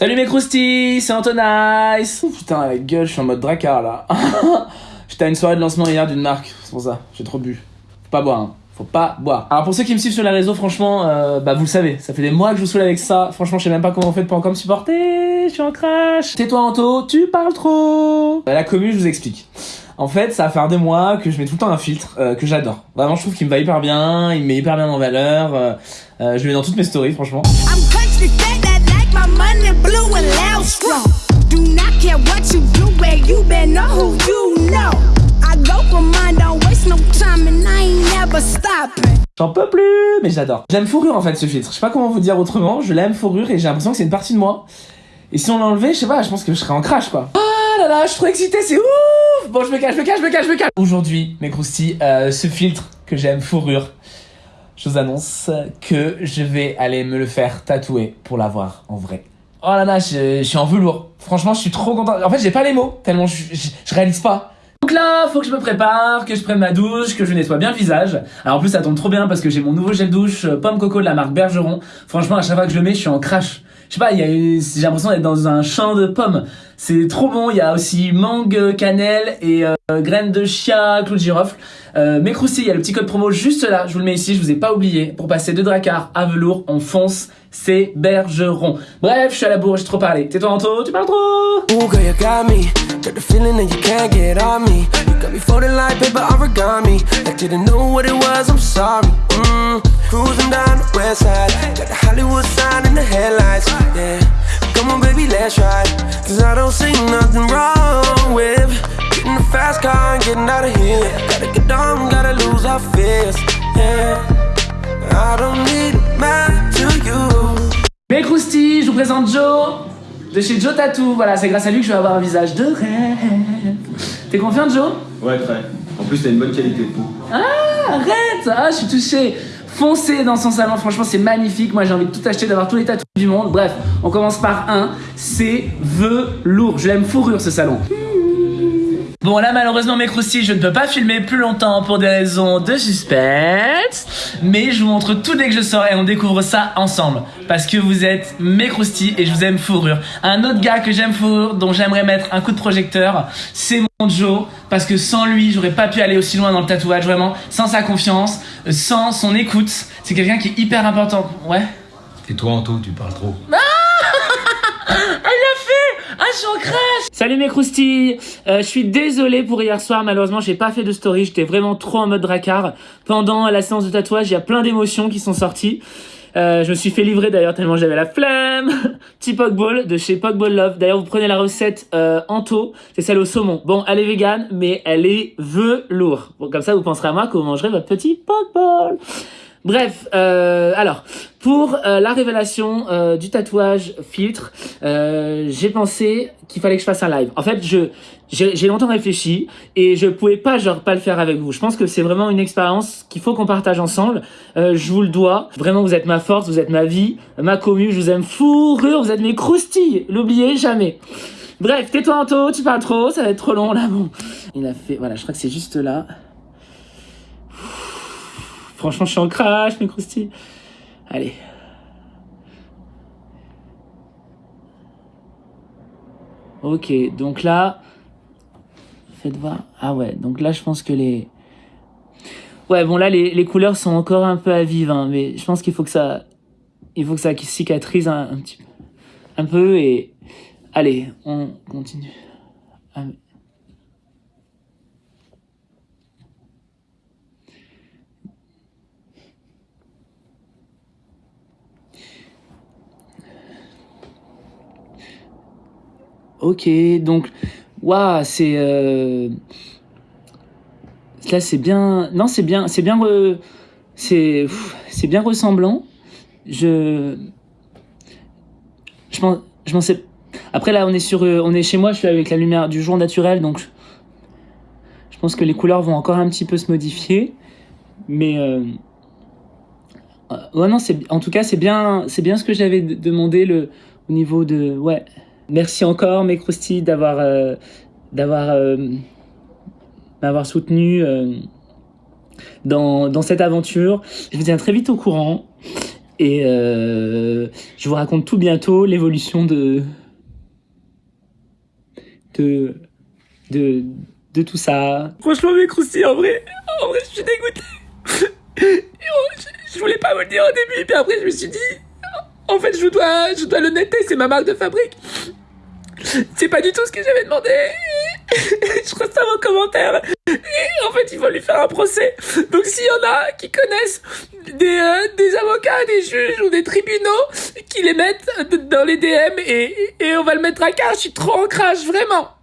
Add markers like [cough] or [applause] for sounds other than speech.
Salut mes croustilles, c'est Antonice Putain, la gueule, je suis en mode dracard là. [laughs] J'étais à une soirée de lancement hier d'une marque, c'est pour ça, j'ai trop bu. Faut pas boire, hein. Faut pas boire. Alors pour ceux qui me suivent sur les réseaux, franchement, euh, bah vous le savez, ça fait des mois que je vous saoule avec ça. Franchement, je sais même pas comment vous faites pour encore me supporter. Je suis en crash. Tais-toi Anto, tu parles trop. Bah, la commu, je vous explique. En fait, ça va faire des mois que je mets tout le temps un filtre euh, que j'adore. Vraiment, je trouve qu'il me va hyper bien, il me met hyper bien en valeur. euh, euh, je le mets dans toutes mes stories, franchement. I'm country J'en peux plus, mais j'adore. J'aime fourrure en fait ce filtre. Je sais pas comment vous dire autrement. Je l'aime fourrure et j'ai l'impression que c'est une partie de moi. Et si on l'enlevait, je sais pas, je pense que je serais en crash quoi. Ah là là, je suis trop excitée, c'est ouf Bon, je me cache, je me cache, je me cache, je me cache. Aujourd'hui, mes croustilles, euh, ce filtre que j'aime fourrure, je vous annonce que je vais aller me le faire tatouer pour l'avoir en vrai. Oh là là, je, suis en velours. Franchement, je suis trop content. En fait, j'ai pas les mots, tellement je, je, réalise pas. Donc là, faut que je me prépare, que je prenne ma douche, que je nettoie bien le visage. Alors en plus, ça tombe trop bien parce que j'ai mon nouveau gel douche euh, pomme coco de la marque Bergeron. Franchement, à chaque fois que je le mets, je suis en crash. Je sais pas, j'ai l'impression d'être dans un champ de pommes. C'est trop bon. Il y a aussi mangue, cannelle et euh, graines de chia, clou de girofle. Euh, mes croustilles, il y a le petit code promo juste là. Je vous le mets ici, je vous ai pas oublié. Pour passer de Dracar à velours, on fonce. C'est Bergeron. Bref, je suis à la bourre, j'ai trop parlé. Tais-toi Anto, tu parles trop. You got. Got like paper come on, baby, let's ride. Cause I don't see nothing wrong with getting a fast car and getting out of here. Gotta get down, gotta lose our fears. Yeah, I don't need a man to you. Mes croustilles, je vous présente Joe de chez Joe Tattoo. Voilà, c'est grâce à lui que je vais avoir un visage de rêve. T'es confiant, Joe? Ouais, très. En plus, t'as une bonne qualité de peau. Ah, arrête Ah, je suis touché Foncez dans son salon, franchement c'est magnifique. Moi j'ai envie de tout acheter, d'avoir tous les tatous du monde. Bref, on commence par un. C'est velours. Je l'aime fourrure ce salon. Bon là malheureusement mes croustilles je ne peux pas filmer plus longtemps pour des raisons de suspense. Mais je vous montre tout dès que je sors et on découvre ça ensemble. Parce que vous êtes mes croustilles et je vous aime fourrure. Un autre gars que j'aime fourrure dont j'aimerais mettre un coup de projecteur C'est mon Joe. Parce que sans lui j'aurais pas pu aller aussi loin dans le tatouage vraiment. Sans sa confiance, euh, sans son écoute. C'est quelqu'un qui est hyper important. Ouais. Et toi, Anto, tu parles trop. Ah, fait je suis en crash Salut mes croustilles Euh, Je suis désolé pour hier soir, malheureusement, j'ai pas fait de story, j'étais vraiment trop en mode dracard. Pendant la séance de tatouage, il y a plein d'émotions qui sont sorties. Euh, je me suis fait livrer d'ailleurs tellement j'avais la flemme. [laughs] Petit Pokeball de chez Pokeball Love. D'ailleurs, vous prenez la recette euh, Anto, c'est celle au saumon. Bon, elle est végane, mais elle est velours. Bon, comme ça, vous penserez à moi que vous mangerez votre petit Pokeball. Bref, euh, alors, pour euh, la révélation euh, du tatouage filtre, euh, j'ai pensé qu'il fallait que je fasse un live. En fait, je j'ai longtemps réfléchi et je pouvais pas genre pas le faire avec vous. Je pense que c'est vraiment une expérience qu'il faut qu'on partage ensemble. Euh, je vous le dois. Vraiment, vous êtes ma force, vous êtes ma vie, ma commu. Je vous aime fourrure, vous êtes mes croustilles. L'oubliez jamais. Bref, tais-toi Anto, tu parles trop, ça va être trop long là. Bon, il a fait. Voilà, je crois que c'est juste là. Franchement, je suis en crash, mes croustilles. Allez. Ok, donc là, faites voir. Ah ouais, donc là, je pense que les... Ouais, bon là, les, les couleurs sont encore un peu à vivre, hein, mais je pense qu'il faut que ça... Il faut que ça cicatrise un, un petit peu. Un peu et... Allez, on continue. Ah, Ok, donc, waouh, c'est euh... là c'est bien, non c'est bien, c'est bien, c'est, bien ressemblant. Je, je m'en, je m'en sais. Après là on est sur, euh, on est chez moi, je suis avec la lumière du jour naturel, donc je pense que les couleurs vont encore un petit peu se modifier, mais euh... ouais non en tout cas c'est bien, bien ce que j'avais demandé le, au niveau de, ouais. Merci encore, mes croustilles, d'avoir euh, d'avoir euh, m'avoir soutenu euh, dans, dans cette aventure. Je vous tiens très vite au courant. Et je vous raconte tout bientôt l'évolution de, de, de, de tout ça. Franchement, mais croustilles, en vrai, en vrai, je suis dégoûté. [laughs] je, je voulais pas vous le dire au début, puis après, je me suis dit, en fait, je dois, je dois l'honnêteté, c'est ma marque de fabrique. C'est pas du tout ce que j'avais demandé. [laughs] je reçois vos commentaires. Et en fait, il faut lui faire un procès. Donc, s'il y en a qui connaissent des, euh, des avocats, des juges ou des tribunaux, qui les mettent dans les DM et, et on va le mettre à carte, je suis trop en crash, vraiment.